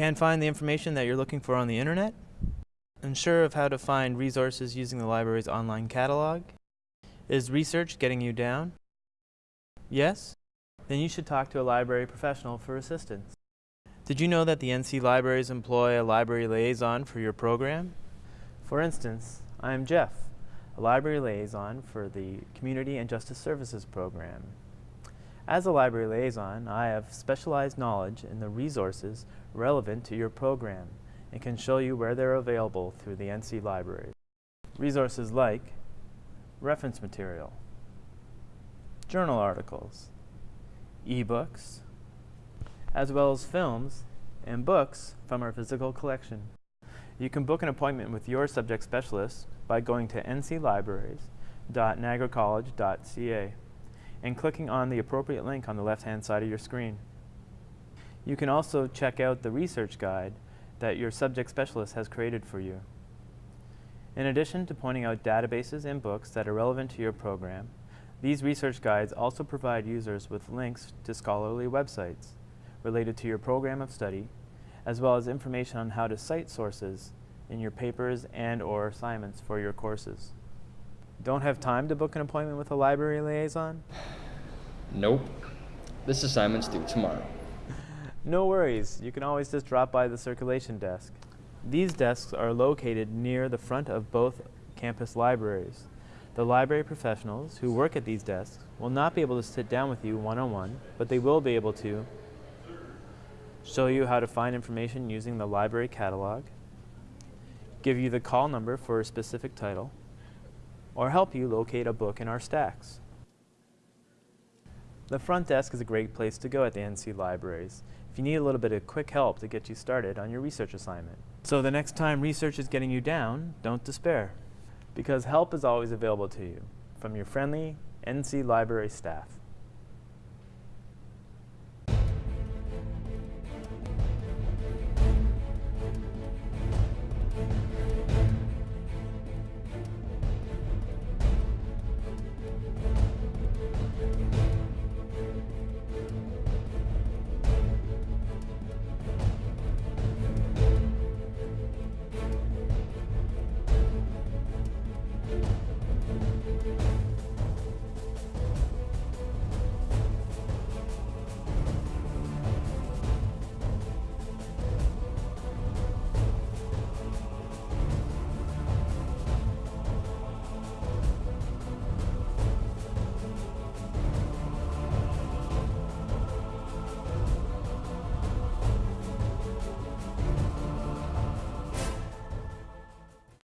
Can't find the information that you're looking for on the internet? Unsure of how to find resources using the library's online catalog? Is research getting you down? Yes? Then you should talk to a library professional for assistance. Did you know that the NC libraries employ a library liaison for your program? For instance, I am Jeff, a library liaison for the Community and Justice Services program. As a library liaison, I have specialized knowledge in the resources relevant to your program and can show you where they're available through the NC library. Resources like reference material, journal articles, ebooks, as well as films and books from our physical collection. You can book an appointment with your subject specialist by going to nclibraries.niagaracollege.ca and clicking on the appropriate link on the left-hand side of your screen. You can also check out the research guide that your subject specialist has created for you. In addition to pointing out databases and books that are relevant to your program, these research guides also provide users with links to scholarly websites related to your program of study, as well as information on how to cite sources in your papers and or assignments for your courses. Don't have time to book an appointment with a library liaison? Nope. This assignment's due tomorrow. No worries, you can always just drop by the circulation desk. These desks are located near the front of both campus libraries. The library professionals who work at these desks will not be able to sit down with you one-on-one, -on -one, but they will be able to show you how to find information using the library catalog, give you the call number for a specific title, or help you locate a book in our stacks. The front desk is a great place to go at the NC libraries if you need a little bit of quick help to get you started on your research assignment. So the next time research is getting you down, don't despair, because help is always available to you from your friendly NC library staff.